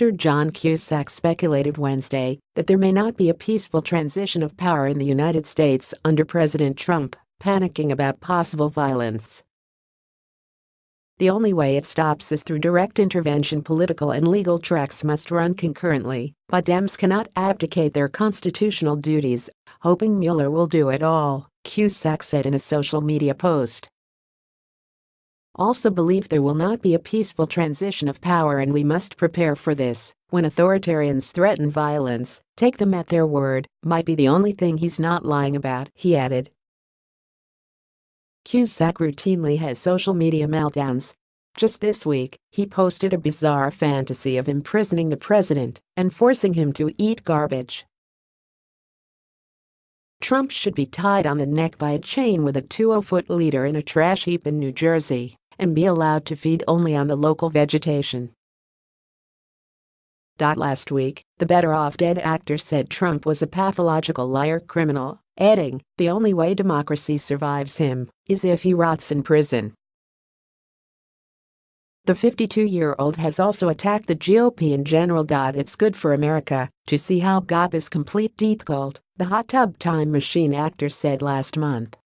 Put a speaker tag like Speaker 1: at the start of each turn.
Speaker 1: Actor John Cusack speculated Wednesday that there may not be a peaceful transition of power in the United States under President Trump, panicking about possible violence. The only way it stops is through direct intervention. Political and legal tracks must run concurrently, but Dems cannot abdicate their constitutional duties, hoping Mueller will do it all, Cusack said in a social media post also believe there will not be a peaceful transition of power and we must prepare for this. When authoritarians threaten violence, take them at their word, might be the only thing he's not lying about, he added. Cusack routinely has social media meltdowns. Just this week, he posted a bizarre fantasy of imprisoning the president and forcing him to eat garbage. Trump should be tied on the neck by a chain with a 20-foot leader in a trash heap in New Jersey and be allowed to feed only on the local vegetation. Last week, the Better Off Dead actor said Trump was a pathological liar criminal, adding, the only way democracy survives him is if he rots in prison. The 52-year-old has also attacked the GOP in general. It's good for America to see how GOP is complete deep cult, the hot tub time machine actor said last month.